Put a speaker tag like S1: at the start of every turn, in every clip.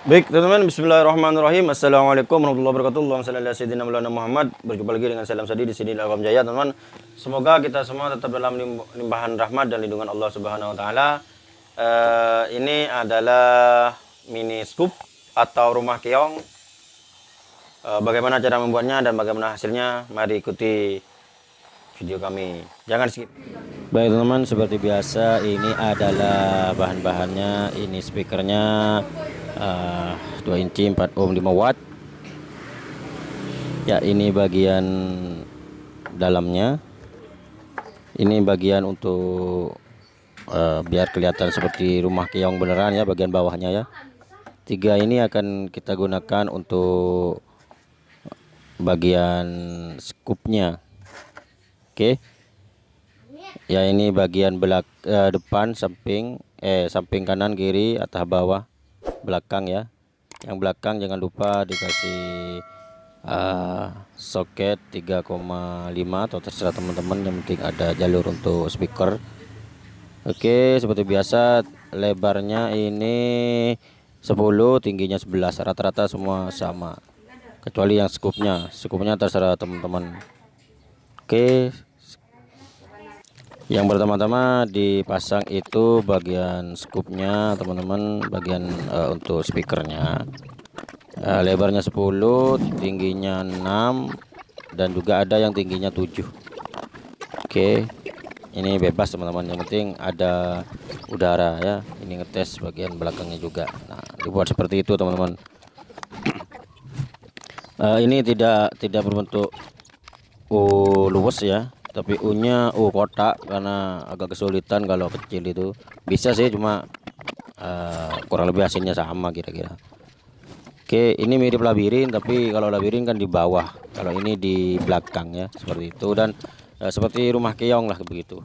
S1: Baik teman-teman Bismillahirrahmanirrahim Assalamualaikum warahmatullahi wabarakatuh Allahumma sayyidina Muhammad Berjumpa lagi dengan salam sadi di sini dalam Jaya teman-teman Semoga kita semua tetap dalam limpahan rahmat dan lindungan Allah Subhanahu wa taala. Uh, ini adalah mini scoop atau rumah keong. Uh, bagaimana cara membuatnya dan bagaimana hasilnya? Mari ikuti video kami. Jangan skip. Baik teman-teman, seperti biasa ini adalah bahan-bahannya. Ini speakernya uh, 2 inci 4 ohm 5 watt. Ya ini bagian dalamnya. Ini bagian untuk uh, biar kelihatan seperti rumah keong beneran ya bagian bawahnya ya. Tiga ini akan kita gunakan untuk bagian skupnya. Oke. Ya ini bagian belak uh, depan samping eh samping kanan kiri atas bawah belakang ya. Yang belakang jangan lupa dikasih uh, soket 3,5 atau terserah teman-teman yang penting ada jalur untuk speaker. Oke seperti biasa lebarnya ini 10 tingginya 11 rata-rata semua sama kecuali yang skupnya. Skupnya terserah teman-teman. Oke yang pertama-tama dipasang itu bagian scoopnya teman-teman bagian uh, untuk speakernya. Uh, lebarnya 10 tingginya 6 dan juga ada yang tingginya 7 oke okay. ini bebas teman-teman. Yang penting ada udara ya. Ini ngetes bagian belakangnya juga. Nah dibuat seperti itu teman-teman. Uh, ini tidak tidak berbentuk uh, luwes ya tapi U nya U kotak karena agak kesulitan kalau kecil itu. Bisa sih cuma uh, kurang lebih hasilnya sama kira-kira. Oke ini mirip labirin tapi kalau labirin kan di bawah. Kalau ini di belakang ya seperti itu. Dan uh, seperti rumah keong lah begitu.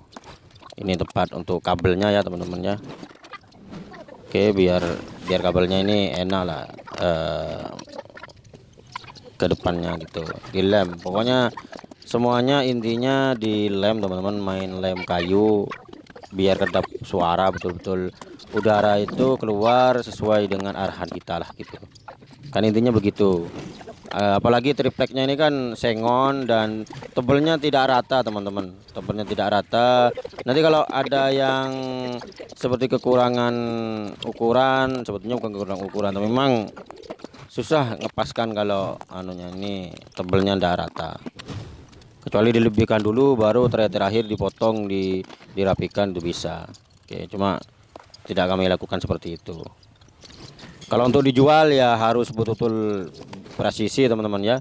S1: Ini tempat untuk kabelnya ya teman-teman ya. Oke biar biar kabelnya ini enak lah uh, ke depannya gitu. Dilem pokoknya semuanya intinya di lem teman-teman main lem kayu biar kedap suara betul-betul. Udara itu keluar sesuai dengan arahan kita lah gitu. Kan intinya begitu. Uh, apalagi tripleknya ini kan sengon dan tebelnya tidak rata teman-teman. Tebelnya tidak rata. Nanti kalau ada yang seperti kekurangan ukuran sebetulnya bukan kekurangan ukuran tapi memang susah ngepaskan kalau anunya ini tebelnya tidak rata kecuali dilebihkan dulu baru terakhir terakhir dipotong di dirapikan itu bisa. Oke cuma tidak kami lakukan seperti itu. Kalau untuk dijual ya harus betul-betul presisi teman-teman ya.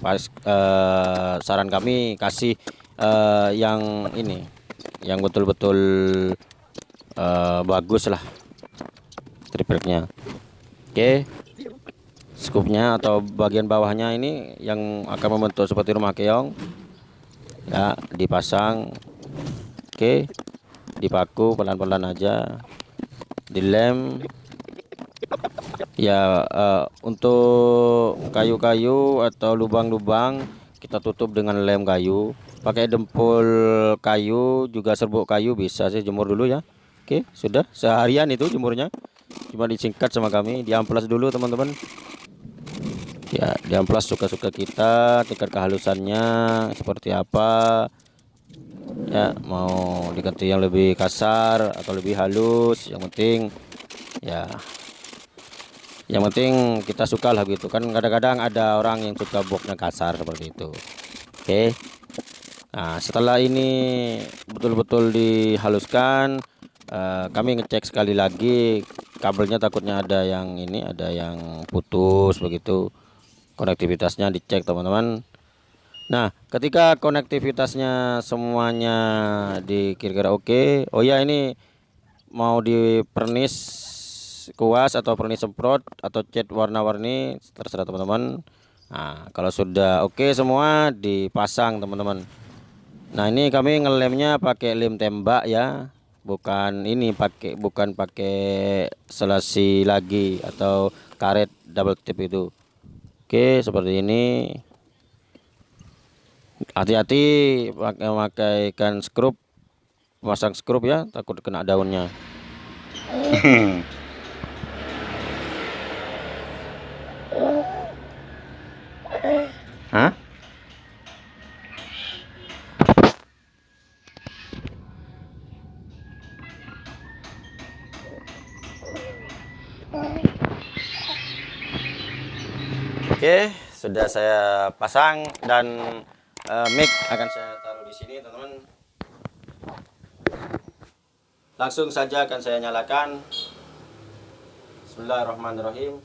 S1: Pas eh, saran kami kasih eh, yang ini yang betul-betul eh, bagus lah tripleknya. Oke skupnya atau bagian bawahnya ini yang akan membentuk seperti rumah keong ya dipasang. Oke dipaku pelan-pelan aja. Dilem. Ya uh, untuk kayu-kayu atau lubang-lubang kita tutup dengan lem kayu. Pakai dempul kayu juga serbuk kayu bisa sih jemur dulu ya. Oke sudah. Seharian itu jemurnya. Cuma disingkat sama kami diamplas dulu teman-teman ya di amplas suka-suka kita tingkat kehalusannya seperti apa. Ya mau diganti yang lebih kasar atau lebih halus yang penting ya. Yang penting kita suka lah gitu. Kan kadang-kadang ada orang yang suka boxnya kasar seperti itu. Oke? Nah setelah ini betul-betul dihaluskan uh, kami ngecek sekali lagi kabelnya takutnya ada yang ini ada yang putus begitu konektivitasnya dicek teman-teman. Nah ketika konektivitasnya semuanya dikira-kira oke. Oh ya ini mau di pernis kuas atau pernis semprot atau cat warna-warni terserah teman-teman. Nah kalau sudah oke semua dipasang teman-teman. Nah ini kami ngelemnya pakai lem tembak ya. Bukan ini pakai bukan pakai selasi lagi atau karet double tip itu Oke seperti ini hati-hati pakai ikan skrup pasang skrup ya takut kena daunnya Hah? Bye. Oke, sudah saya pasang dan uh, mic akan saya taruh di sini, teman-teman. Langsung saja akan saya nyalakan. Bismillahirrahmanirrahim.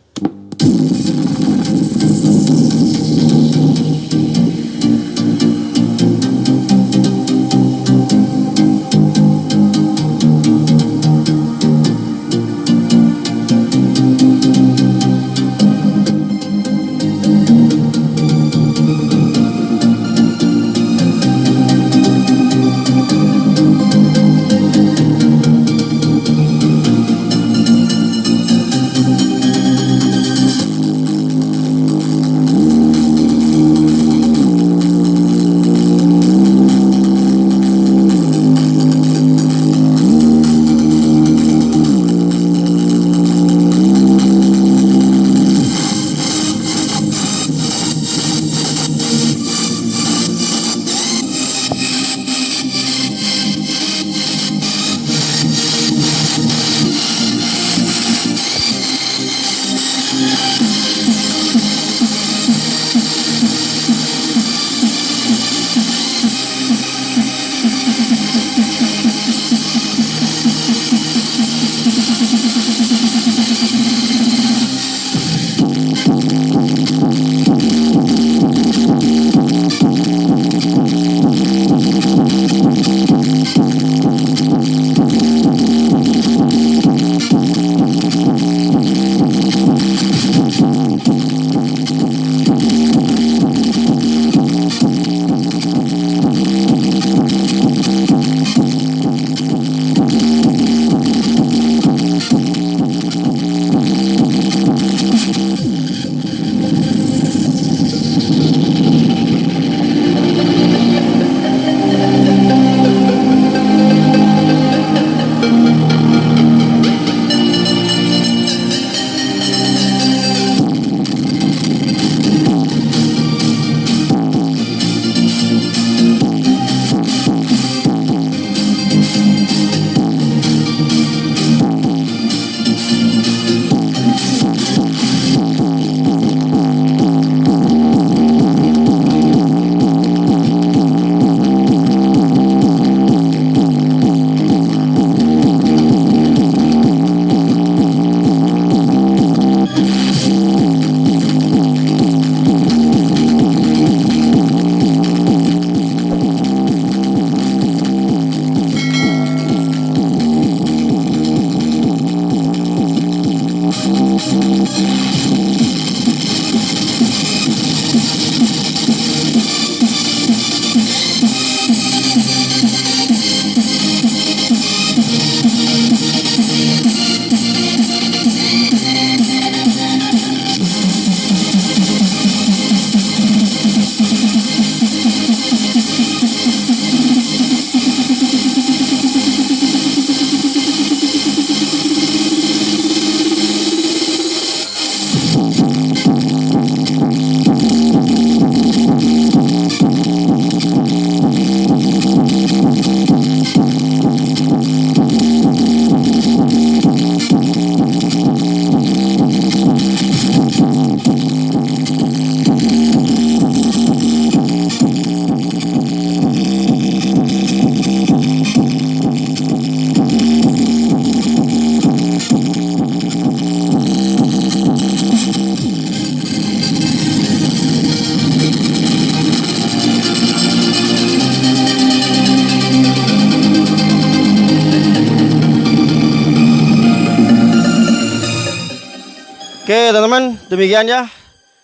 S1: Oke teman-teman demikian ya.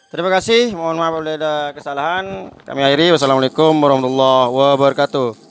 S1: Terima kasih. Mohon maaf bila ada kesalahan. Kami akhiri. Wassalamualaikum warahmatullahi wabarakatuh